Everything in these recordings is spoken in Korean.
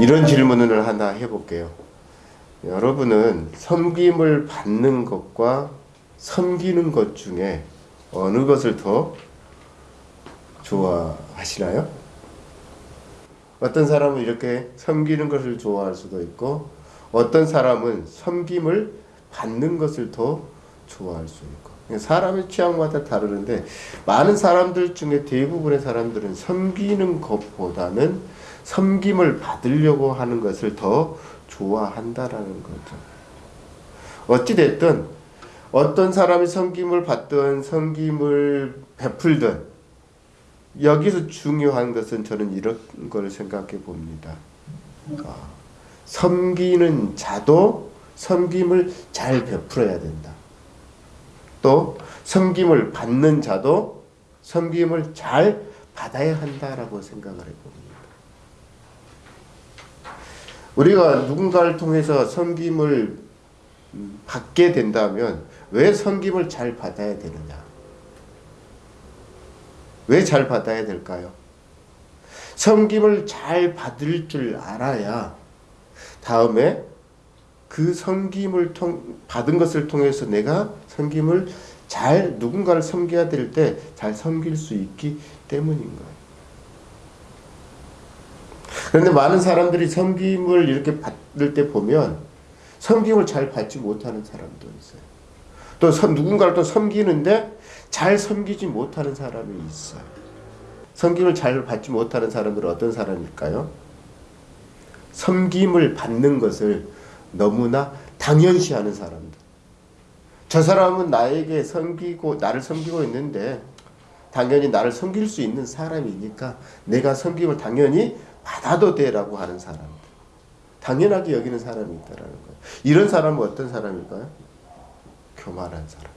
이런 질문을 하나 해볼게요. 여러분은 섬김을 받는 것과 섬기는 것 중에 어느 것을 더 좋아하시나요? 어떤 사람은 이렇게 섬기는 것을 좋아할 수도 있고 어떤 사람은 섬김을 받는 것을 더 좋아할 수 있고 사람의 취향마다 다르는데 많은 사람들 중에 대부분의 사람들은 섬기는 것보다는 섬김을 받으려고 하는 것을 더 좋아한다라는 거죠. 어찌됐든 어떤 사람이 섬김을 받든 섬김을 베풀든 여기서 중요한 것은 저는 이런 걸 생각해 봅니다. 아, 섬기는 자도 섬김을 잘 베풀어야 된다. 또 섬김을 받는 자도 섬김을 잘 받아야 한다라고 생각을 해봅니다. 우리가 누군가를 통해서 섬김을 받게 된다면 왜 섬김을 잘 받아야 되느냐? 왜 잘 받아야 될까요? 섬김을 잘 받을 줄 알아야 다음에 그 섬김을 통 받은 것을 통해서 내가 섬김을 잘 누군가를 섬겨야 될 때 잘 섬길 수 있기 때문인 거예요. 그런데 많은 사람들이 섬김을 이렇게 받을 때 보면 섬김을 잘 받지 못하는 사람도 있어요. 또 섬, 누군가를 또 섬기는데 잘 섬기지 못하는 사람이 있어요. 섬김을 잘 받지 못하는 사람들은 어떤 사람일까요? 섬김을 받는 것을 너무나 당연시하는 사람들. 저 사람은 나에게 섬기고 나를 섬기고 있는데 당연히 나를 섬길 수 있는 사람이니까 내가 섬김을 당연히 받아도 돼라고 하는 사람. 당연하게 여기는 사람이 있다라는 거예요. 이런 사람은 어떤 사람일까요? 교만한 사람.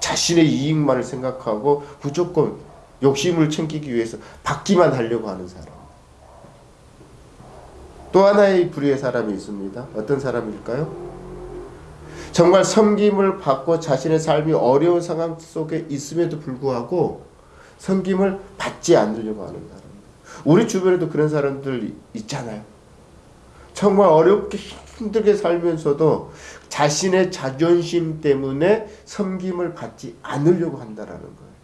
자신의 이익만을 생각하고 무조건 욕심을 챙기기 위해서 받기만 하려고 하는 사람. 또 하나의 불의의 사람이 있습니다. 어떤 사람일까요? 정말 섬김을 받고 자신의 삶이 어려운 상황 속에 있음에도 불구하고 섬김을 받지 않으려고 하는 사람. 우리 주변에도 그런 사람들 있잖아요. 정말 어렵게 힘들게 살면서도 자신의 자존심 때문에 섬김을 받지 않으려고 한다라는 거예요.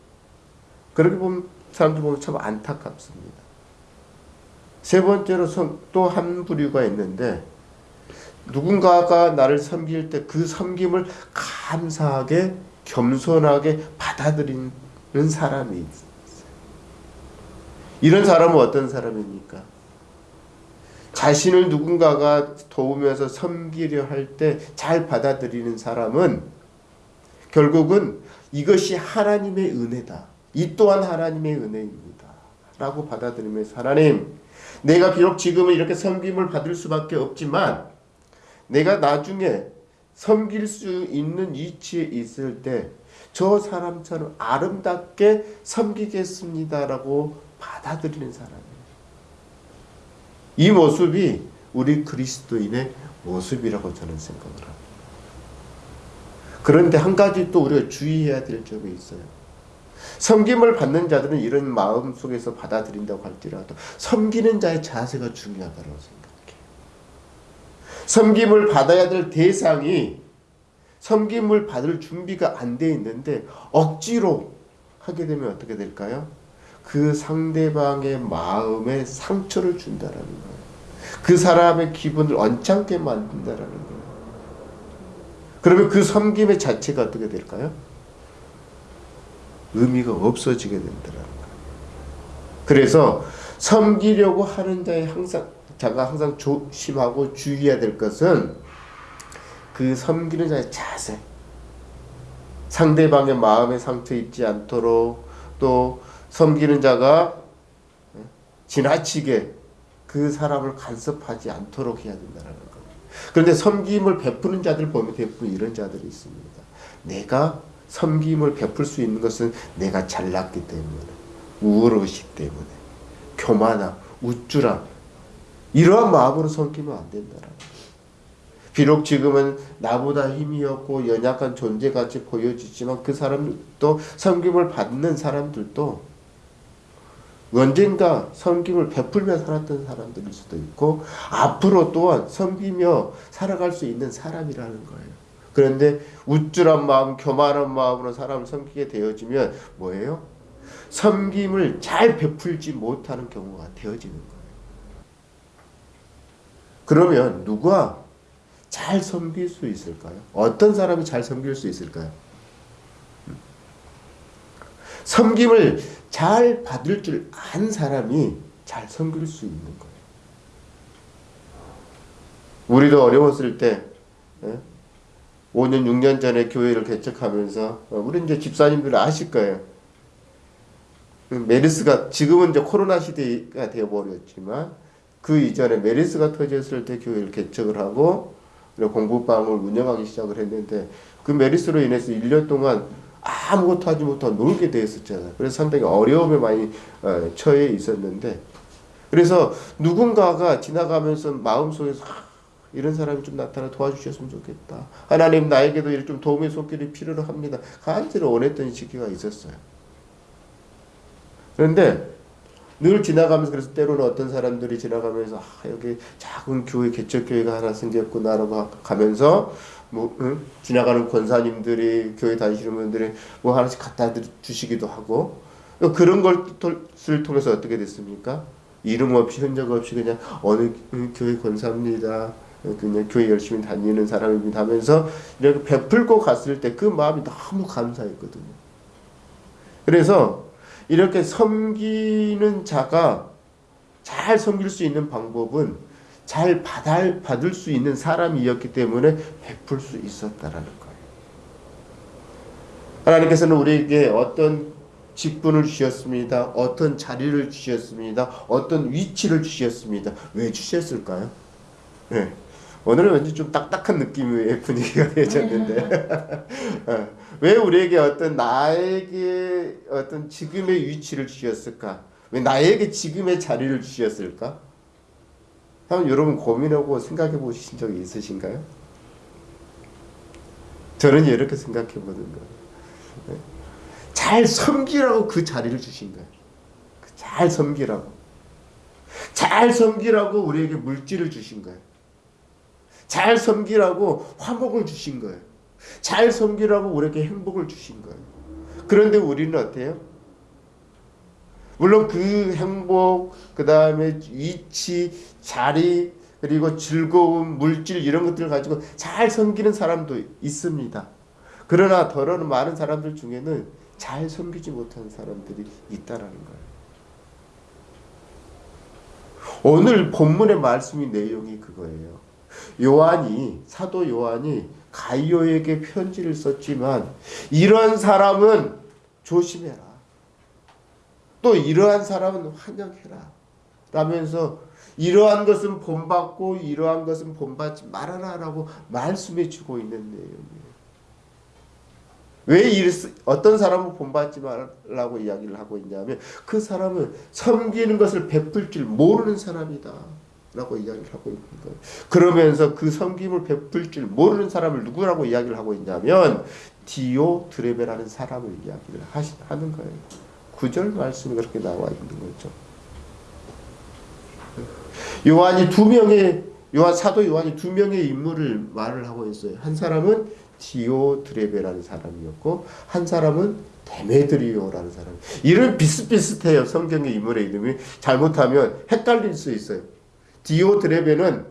그렇게 보면 사람들 보면 참 안타깝습니다. 세 번째로 또 한 부류가 있는데 누군가가 나를 섬길 때 그 섬김을 감사하게 겸손하게 받아들이는 사람이 있어요. 이런 사람은 어떤 사람입니까? 자신을 누군가가 도우면서 섬기려 할 때 잘 받아들이는 사람은 결국은 이것이 하나님의 은혜다. 이 또한 하나님의 은혜입니다. 라고 받아들이면서 하나님 내가 비록 지금은 이렇게 섬김을 받을 수밖에 없지만 내가 나중에 섬길 수 있는 위치에 있을 때 저 사람처럼 아름답게 섬기겠습니다라고 받아들이는 사람이에요. 이 모습이 우리 그리스도인의 모습이라고 저는 생각을 합니다. 그런데 한 가지 또 우리가 주의해야 될 점이 있어요. 섬김을 받는 자들은 이런 마음 속에서 받아들인다고 할지라도 섬기는 자의 자세가 중요하다고 생각해요. 섬김을 받아야 될 대상이 섬김을 받을 준비가 안 돼 있는데 억지로 하게 되면 어떻게 될까요? 그 상대방의 마음에 상처를 준다라는 거예요. 그 사람의 기분을 언짢게 만든다라는 거예요. 그러면 그 섬김의 자체가 어떻게 될까요? 의미가 없어지게 된다라는 거예요. 그래서 섬기려고 하는 자의 항상 자가 항상 조심하고 주의해야 될 것은 그 섬기는 자의 자세. 상대방의 마음에 상처 입지 않도록 또 섬기는 자가 지나치게 그 사람을 간섭하지 않도록 해야 된다는 겁니다. 그런데 섬김을 베푸는 자들 보면 대부분 이런 자들이 있습니다. 내가 섬김을 베풀 수 있는 것은 내가 잘났기 때문에 우월의식 때문에 교만함, 우쭐함 이러한 마음으로 섬기면 안 된다는 비록 지금은 나보다 힘이 없고 연약한 존재같이 보여지지만 그 사람도 섬김을 받는 사람들도 언젠가 섬김을 베풀며 살았던 사람들일 수도 있고 앞으로 또한 섬기며 살아갈 수 있는 사람이라는 거예요. 그런데 우쭐한 마음, 교만한 마음으로 사람을 섬기게 되어지면 뭐예요? 섬김을 잘 베풀지 못하는 경우가 되어지는 거예요. 그러면 누가 잘 섬길 수 있을까요? 어떤 사람이 잘 섬길 수 있을까요? 섬김을 잘 받을 줄 아는 사람이 잘 섬길 수 있는 거예요. 우리도 어려웠을 때, 예? 5년, 6년 전에 교회를 개척하면서, 어, 우리 이제 집사님들 아실 거예요. 그 메르스가, 지금은 이제 코로나 시대가 되어버렸지만, 그 이전에 메르스가 터졌을 때 교회를 개척을 하고, 공부방을 운영하기 시작을 했는데, 그 메르스로 인해서 1년 동안 아무것도 하지 못하고 놀게 되었었잖아요. 그래서 상당히 어려움에 많이 어, 처해 있었는데 그래서 누군가가 지나가면서 마음속에서 아, 이런 사람이 좀 나타나 도와주셨으면 좋겠다. 하나님 나에게도 이렇게 좀 도움의 손길이 필요로 합니다. 간절히 원했던 시기가 있었어요. 그런데 늘 지나가면서 그래서 때로는 어떤 사람들이 지나가면서 아, 여기 작은 교회 개척 교회가 하나 생겼구나라고 가면서 뭐 응? 지나가는 권사님들이 교회 다니시는 분들이 뭐 하나씩 갖다 주시기도 하고 그런 것을 통해서 어떻게 됐습니까? 이름 없이 흔적 없이 그냥 어느 교회 권사입니다. 그냥 교회 열심히 다니는 사람입니다 하면서 이렇게 베풀고 갔을 때 그 마음이 너무 감사했거든요. 그래서 이렇게 섬기는 자가 잘 섬길 수 있는 방법은 잘 받을, 받을 수 있는 사람이었기 때문에 베풀 수 있었다라는 거예요. 하나님께서는 우리에게 어떤 직분을 주셨습니다. 어떤 자리를 주셨습니다. 어떤 위치를 주셨습니다. 왜 주셨을까요? 네. 오늘은 왠지 좀 딱딱한 느낌의 분위기가 되어졌는데 어, 왜 우리에게 어떤 나에게 어떤 지금의 위치를 주셨을까? 왜 나에게 지금의 자리를 주셨을까? 한번 여러분 고민하고 생각해 보신 적이 있으신가요? 저는 이렇게 생각해 보는 거예요. 네. 잘 섬기라고 그 자리를 주신 거예요. 잘 섬기라고. 잘 섬기라고 우리에게 물질을 주신 거예요. 잘 섬기라고 화목을 주신 거예요. 잘 섬기라고 우리에게 행복을 주신 거예요. 그런데 우리는 어때요? 물론 그 행복, 그 다음에 위치, 자리, 그리고 즐거움, 물질 이런 것들을 가지고 잘 섬기는 사람도 있습니다. 그러나 더러는 많은 사람들 중에는 잘 섬기지 못하는 사람들이 있다라는 거예요. 오늘 본문의 말씀이 내용이 그거예요. 요한이 사도 요한이 가이오에게 편지를 썼지만 이러한 사람은 조심해라. 또 이러한 사람은 환영해라. 라면서 이러한 것은 본받고 이러한 것은 본받지 말아라 라고 말씀해 주고 있는 내용이에요. 왜 어떤 사람은 본받지 말라고 이야기를 하고 있냐면 그 사람은 섬기는 것을 베풀 줄 모르는 사람이다. 라고 이야기를 하고 있는 거예요. 그러면서 그 섬김을 베풀 줄 모르는 사람을 누구라고 이야기를 하고 있냐면 디오 드레베라는 사람을 이야기를 하시, 하는 거예요. 구절 말씀이 그렇게 나와 있는 거죠. 요한이 두 명의 요한 사도 요한이 두 명의 인물을 말을 하고 있어요. 한 사람은 디오 드레베라는 사람이었고 한 사람은 데메드리오라는 사람. 이름 비슷비슷해요. 성경의 인물의 이름이 잘못하면 헷갈릴 수 있어요. 디오드레베는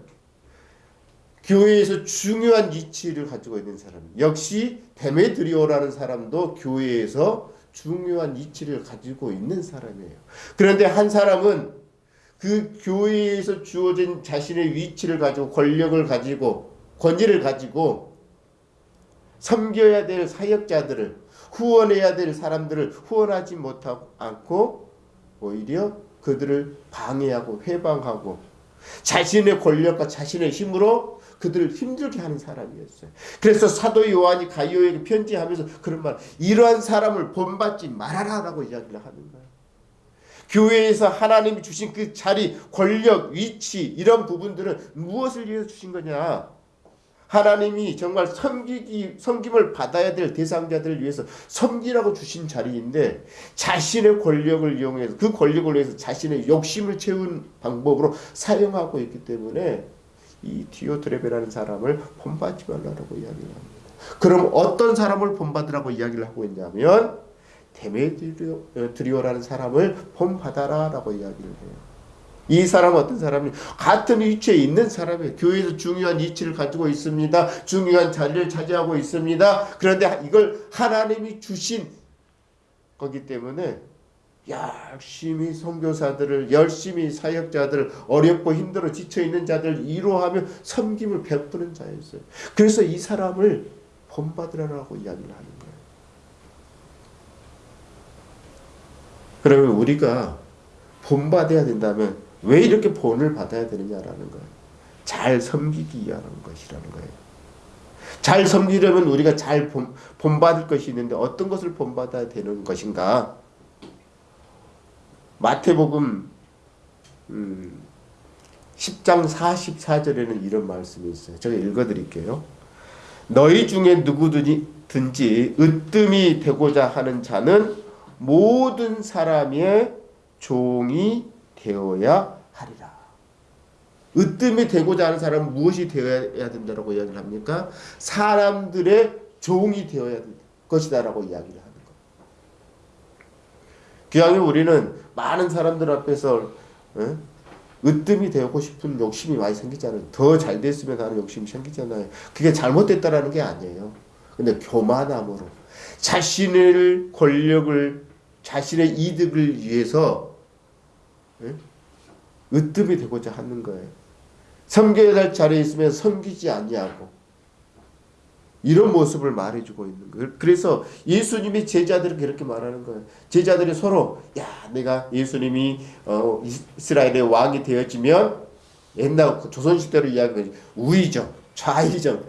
교회에서 중요한 위치를 가지고 있는 사람. 역시 데메드리오라는 사람도 교회에서 중요한 위치를 가지고 있는 사람이에요. 그런데 한 사람은 그 교회에서 주어진 자신의 위치를 가지고 권력을 가지고 권위를 가지고 섬겨야 될 사역자들을 후원해야 될 사람들을 후원하지 못하고 않고 오히려 그들을 방해하고 회방하고 자신의 권력과 자신의 힘으로 그들을 힘들게 하는 사람이었어요. 그래서 사도 요한이 가이오에게 편지하면서 그런 말, 이러한 사람을 본받지 말아라 라고 이야기를 하는 거예요. 교회에서 하나님이 주신 그 자리, 권력, 위치 이런 부분들은 무엇을 위해서 주신 거냐? 하나님이 정말 섬기기 섬김을 받아야 될 대상자들을 위해서 섬기라고 주신 자리인데 자신의 권력을 이용해서 그 권력을 위해서 자신의 욕심을 채운 방법으로 사용하고 있기 때문에 이 디오트레베라는 사람을 본받지 말라고 이야기를 합니다. 그럼 어떤 사람을 본받으라고 이야기를 하고 있냐면 데메드리오라는 사람을 본받아라 라고 이야기를 해요. 이 사람은 어떤 사람이 같은 위치에 있는 사람이에요. 교회에서 중요한 위치를 가지고 있습니다. 중요한 자리를 차지하고 있습니다. 그런데 이걸 하나님이 주신 거기 때문에 열심히 선교사들을 열심히 사역자들 어렵고 힘들어 지쳐 있는 자들 위로하며 섬김을 베푸는 자였어요. 그래서 이 사람을 본받으라고 이야기를 하는 거예요. 그러면 우리가 본받아야 된다면 왜 이렇게 본을 받아야 되느냐라는 거예요. 잘 섬기기 위한 것이라는 거예요. 잘 섬기려면 우리가 잘 본, 본받을 것이 있는데 어떤 것을 본받아야 되는 것인가? 마태복음 음, 10장 44절에는 이런 말씀이 있어요. 제가 읽어드릴게요. 너희 중에 누구든지 으뜸이 되고자 하는 자는 모든 사람의 종이 되어야 하리라. 으뜸이 되고자 하는 사람은 무엇이 되어야 된다고 이야기를 합니까? 사람들의 종이 되어야 될 것이다라고 이야기를 하는 것. 귀하게 우리는 많은 사람들 앞에서 어? 으뜸이 되고 싶은 욕심이 많이 생기잖아요. 더 잘 됐으면 하는 욕심이 생기잖아요. 그게 잘못됐다라는 게 아니에요. 근데 교만함으로 자신의 권력을 자신의 이득을 위해서 으뜸이 되고자 하는 거예요. 섬겨야 될 자리에 있으면 섬기지 아니하고 이런 모습을 말해주고 있는 거예요. 그래서 예수님이 제자들을 그렇게 말하는 거예요. 제자들이 서로 야 내가 예수님이 어, 이스라엘의 왕이 되어지면 옛날 조선시대로 이야기하는 우의정, 좌의정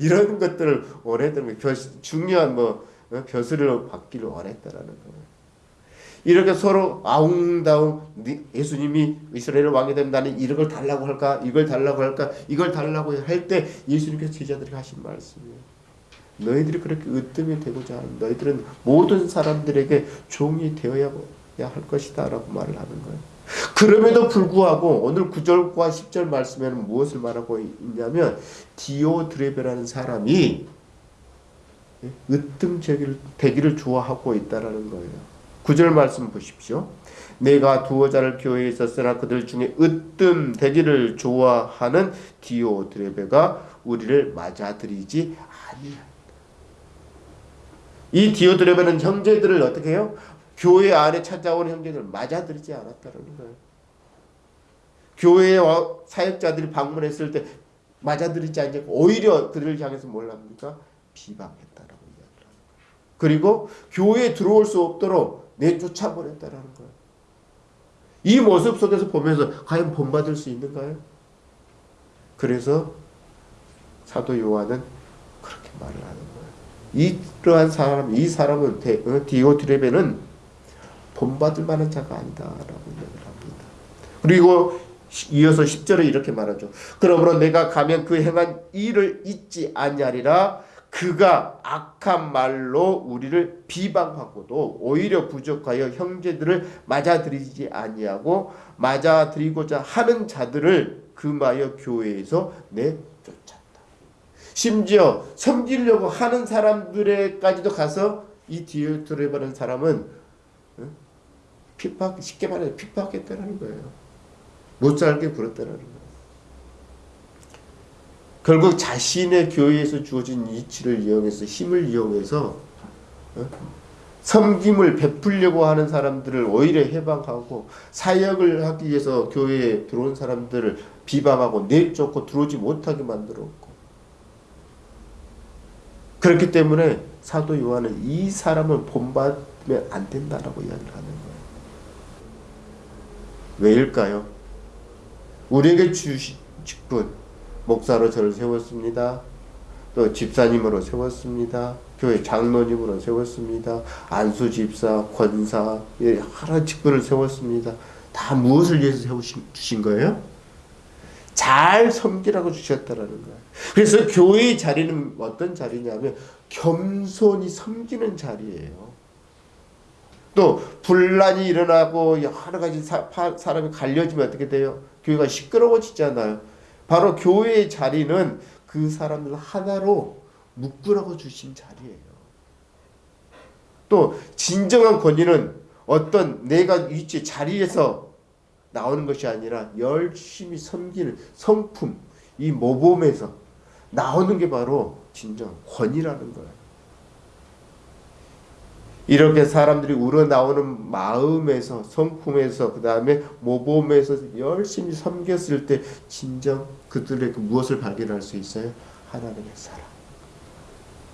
이런 것들을 원했던 거예요. 중요한 뭐 어, 벼슬을 받기를 원했다라는 거예요. 이렇게 서로 아웅다웅 예수님이 이스라엘 왕이 되면 나는 이런 걸 달라고 할까 이걸 달라고 할까 이걸 달라고 할 때 예수님께서 제자들에게 하신 말씀이에요. 너희들이 그렇게 으뜸이 되고자 하는 너희들은 모든 사람들에게 종이 되어야 할 것이다 라고 말을 하는 거예요. 그럼에도 불구하고 오늘 9절과 10절 말씀에는 무엇을 말하고 있냐면 디오드레베라는 사람이 으뜸 되기를 좋아하고 있다라는 거예요. 9절 말씀 보십시오. 내가 두어 자를 교회에 있었으나 그들 중에 으뜸 되기를 좋아하는 디오드레베가 우리를 맞아들이지 아니한다. 이 디오드레베는 형제들을 어떻게 해요? 교회 안에 찾아온 형제들을 맞아들이지 않았다는 거예요. 교회에 사역자들이 방문했을 때 맞아들이지 않고 오히려 그들을 향해서 뭘 합니까? 비방했다라고 이야기를 그리고 교회에 들어올 수 없도록 내쫓아 버렸다라는 거예요. 이 모습 속에서 보면서 과연 본받을 수 있는가요? 그래서 사도 요한은 그렇게 말을 하는 거예요. 이러한 사람, 이 사람은 어, 디오트레베는 본받을 만한 자가 아니다라고 이야기를 합니다. 그리고 이어서 10절에 이렇게 말하죠. 그러므로 내가 가면 그 행한 일을 잊지 아니하리라 그가 악한 말로 우리를 비방하고도 오히려 부족하여 형제들을 맞아들이지 아니하고 맞아들이고자 하는 자들을 금하여 교회에서 내쫓았다. 심지어 섬기려고 하는 사람들에까지도 가서 이 디오트레바는 사람은 핍박 쉽게 말해 핍박했다는 거예요. 못 살게 굴었다는 거예요. 결국 자신의 교회에서 주어진 이치를 이용해서 힘을 이용해서 어? 섬김을 베풀려고 하는 사람들을 오히려 해방하고 사역을 하기 위해서 교회에 들어온 사람들을 비방하고 내쫓고 들어오지 못하게 만들었고 그렇기 때문에 사도 요한은 이 사람을 본받으면 안 된다라고 이야기를 하는 거예요. 왜일까요? 우리에게 주신 직분 목사로 저를 세웠습니다. 또 집사님으로 세웠습니다. 교회 장로님으로 세웠습니다. 안수 집사, 권사, 여러 직분을 세웠습니다. 다 무엇을 위해서 세우신 거예요? 잘 섬기라고 주셨다라는 거예요. 그래서 교회의 자리는 어떤 자리냐면 겸손히 섬기는 자리예요. 또 분란이 일어나고 여러 가지 사, 파, 사람이 갈려지면 어떻게 돼요? 교회가 시끄러워지잖아요. 바로 교회의 자리는 그 사람들 하나로 묶으라고 주신 자리예요. 또 진정한 권위는 어떤 내가 위치 자리에서 나오는 것이 아니라 열심히 섬기는 성품 이 모범에서 나오는 게 바로 진정 권위라는 거예요. 이렇게 사람들이 우러나오는 마음에서 성품에서 그 다음에 모범에서 열심히 섬겼을 때 진정 그들의 그 무엇을 발견할 수 있어요? 하나님의 사랑.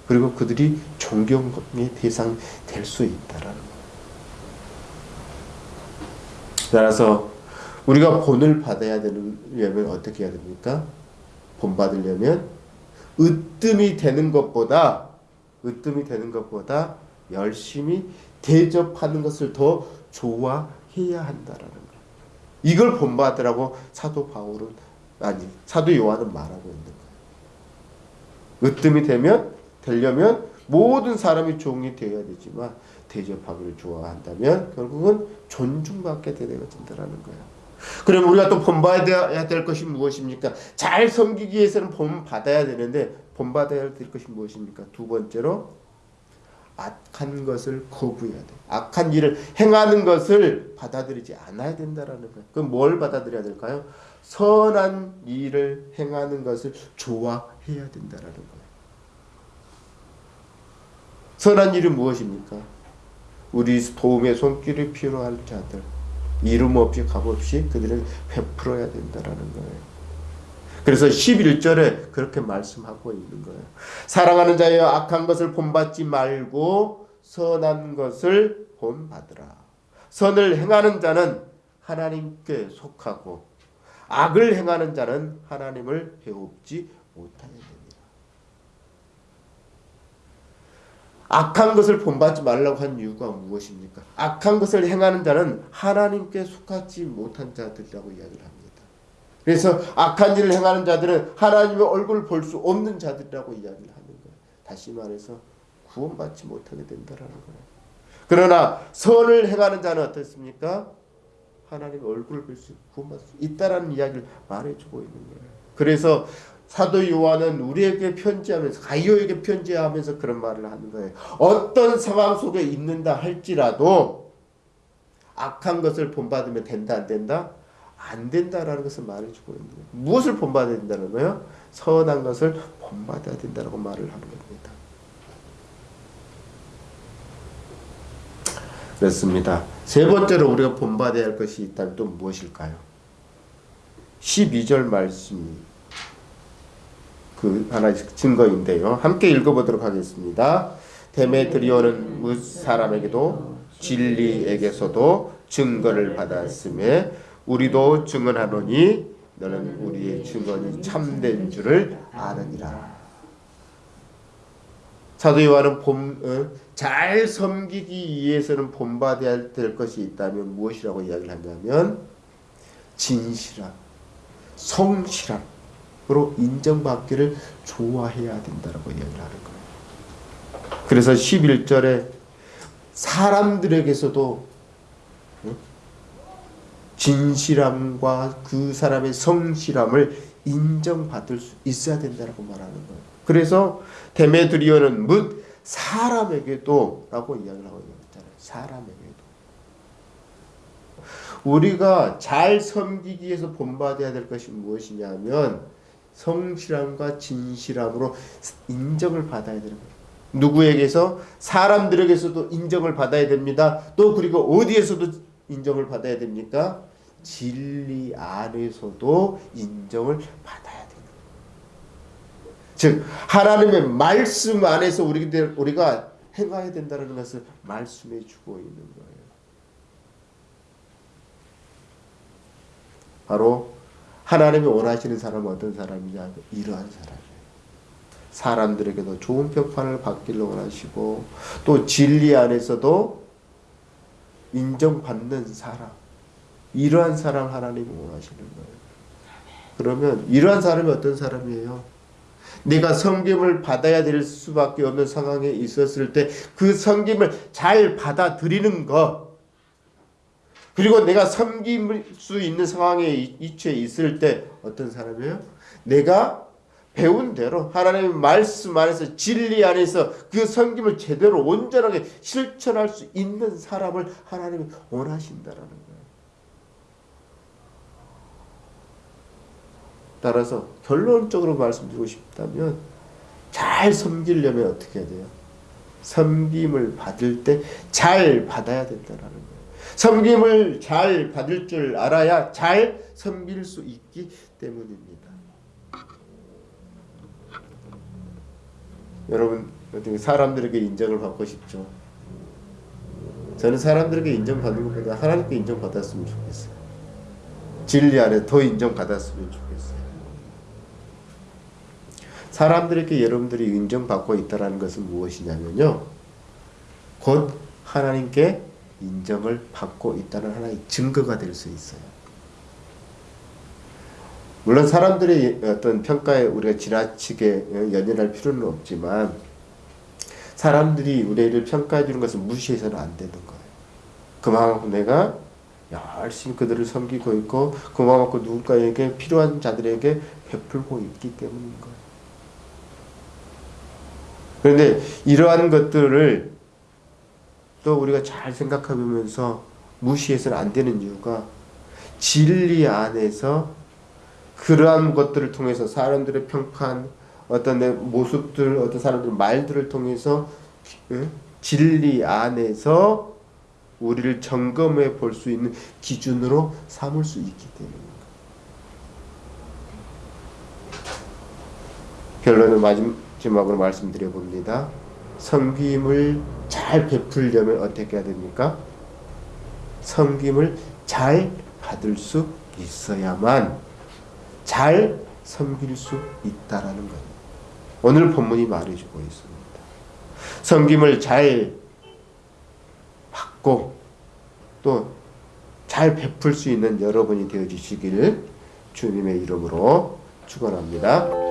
그리고 그들이 존경의 대상 될 수 있다라는. 따라서 우리가 본을 받아야 되려면 어떻게 해야 됩니까? 본 받으려면 으뜸이 되는 것보다 으뜸이 되는 것보다 열심히 대접하는 것을 더 좋아해야 한다라는 거. 이걸 본받으라고 사도 바울은 아니 사도 요한은 말하고 있는 거예요. 으뜸이 되면 되려면 모든 사람이 종이 되어야 되지만 대접하기를 좋아한다면 결국은 존중받게 되어진다라는 거예요. 그럼 우리가 또 본받아야 될 것이 무엇입니까? 잘 섬기기 위해서는 본받아야 되는데 본받아야 될 것이 무엇입니까? 두 번째로 악한 것을 거부해야 돼. 악한 일을 행하는 것을 받아들이지 않아야 된다라는 거예요. 그럼 뭘 받아들여야 될까요? 선한 일을 행하는 것을 좋아해야 된다라는 거예요. 선한 일은 무엇입니까? 우리 도움의 손길이 필요할 자들, 이름 없이 값 없이 그들은 베풀어야 된다라는 거예요. 그래서 11절에 그렇게 말씀하고 있는 거예요. 사랑하는 자여 악한 것을 본받지 말고 선한 것을 본받으라. 선을 행하는 자는 하나님께 속하고 악을 행하는 자는 하나님을 배웁지 못하게 됩니다. 악한 것을 본받지 말라고 한 이유가 무엇입니까? 악한 것을 행하는 자는 하나님께 속하지 못한 자들이라고 이야기를 합니다. 그래서 악한 일을 행하는 자들은 하나님의 얼굴을 볼 수 없는 자들이라고 이야기를 하는 거예요. 다시 말해서 구원받지 못하게 된다라는 거예요. 그러나 선을 행하는 자는 어떻습니까? 하나님의 얼굴을 볼 수, 구원받을 수 있다라는 이야기를 말해주고 있는 거예요. 그래서 사도 요한은 우리에게 편지하면서 가이오에게 편지하면서 그런 말을 하는 거예요. 어떤 상황 속에 있는다 할지라도 악한 것을 본받으면 된다 안 된다? 안 된다라는 것을 말해주고 있는 거예요. 무엇을 본받아야 된다는 거예요? 선한 것을 본받아야 된다고 말을 하는 겁니다. 그렇습니다. 세 번째로 우리가 본받아야 할 것이 있다면 또 무엇일까요? 12절 말씀 그 하나의 증거인데요. 함께 읽어보도록 하겠습니다. 데메트리오는 무 사람에게도 진리에게서도 증거를 받았음에 우리도 증언하노니 너는 우리의 증언이 참된 줄을 아느니라. 사도 요한은 본, 어, 잘 섬기기 위해서는 본받아야 될 것이 있다면 무엇이라고 이야기를 하냐면 진실함, 성실함으로 인정받기를 좋아해야 된다고 이야기를 하는 거예요. 그래서 11절에 사람들에게서도 진실함과 그 사람의 성실함을 인정받을 수 있어야 된다고 말하는 거예요. 그래서 데메드리오는 묻 사람에게도 라고 이야기를 하고 있잖아요. 사람에게도. 우리가 잘 섬기기 위해서 본받아야 될 것이 무엇이냐면 성실함과 진실함으로 인정을 받아야 되는 거예요. 누구에게서 사람들에게서도 인정을 받아야 됩니다. 또 그리고 어디에서도 인정을 받아야 됩니까? 진리 안에서도 인정을 받아야 되는 즉 하나님의 말씀 안에서 우리가 행해야 된다는 것을 말씀해 주고 있는 거예요. 바로 하나님이 원하시는 사람은 어떤 사람이냐? 이러한 사람이에요. 사람들에게도 좋은 평판을 받기를 원하시고 또 진리 안에서도 인정받는 사람 이러한 사람 하나님이 원하시는 거예요. 그러면 이러한 사람이 어떤 사람이에요? 내가 섬김을 받아야 될 수밖에 없는 상황에 있었을 때 그 섬김을 잘 받아들이는 것 그리고 내가 섬길 수 있는 상황에 이치에 있을 때 어떤 사람이에요? 내가 배운 대로 하나님의 말씀 안에서 진리 안에서 그 섬김을 제대로 온전하게 실천할 수 있는 사람을 하나님이 원하신다라는 거예요. 따라서 결론적으로 말씀드리고 싶다면 잘 섬기려면 어떻게 해야 돼요? 섬김을 받을 때 잘 받아야 된다라는 거예요. 섬김을 잘 받을 줄 알아야 잘 섬길 수 있기 때문입니다. 여러분 사람들에게 인정을 받고 싶죠? 저는 사람들에게 인정받는 것보다 하나님께 인정받았으면 좋겠어요. 진리 안에 더 인정받았으면 좋겠어요. 사람들에게 여러분들이 인정받고 있다는 것은 무엇이냐면요. 곧 하나님께 인정을 받고 있다는 하나의 증거가 될 수 있어요. 물론 사람들의 어떤 평가에 우리가 지나치게 연연할 필요는 없지만 사람들이 우리를 평가해 주는 것을 무시해서는 안 되는 거예요. 그만큼 내가 열심히 그들을 섬기고 있고 그만큼 누군가에게 필요한 자들에게 베풀고 있기 때문인 거예요. 그런데 이러한 것들을 또 우리가 잘 생각해보면서 무시해서는 안 되는 이유가 진리 안에서 그러한 것들을 통해서 사람들의 평판, 어떤 내 모습들, 어떤 사람들의 말들을 통해서 응? 진리 안에서 우리를 점검해 볼 수 있는 기준으로 삼을 수 있기 때문입니다. 결론을 마지막 으로 말씀드려 봅니다. 섬김을 잘 베풀려면 어떻게 해야 됩니까? 섬김을 잘 받을 수 있어야만 잘 섬길 수 있다라는 거예요. 오늘 본문이 말해주고 있습니다. 섬김을 잘 받고 또 잘 베풀 수 있는 여러분이 되어 주시길 주님의 이름으로 축원합니다.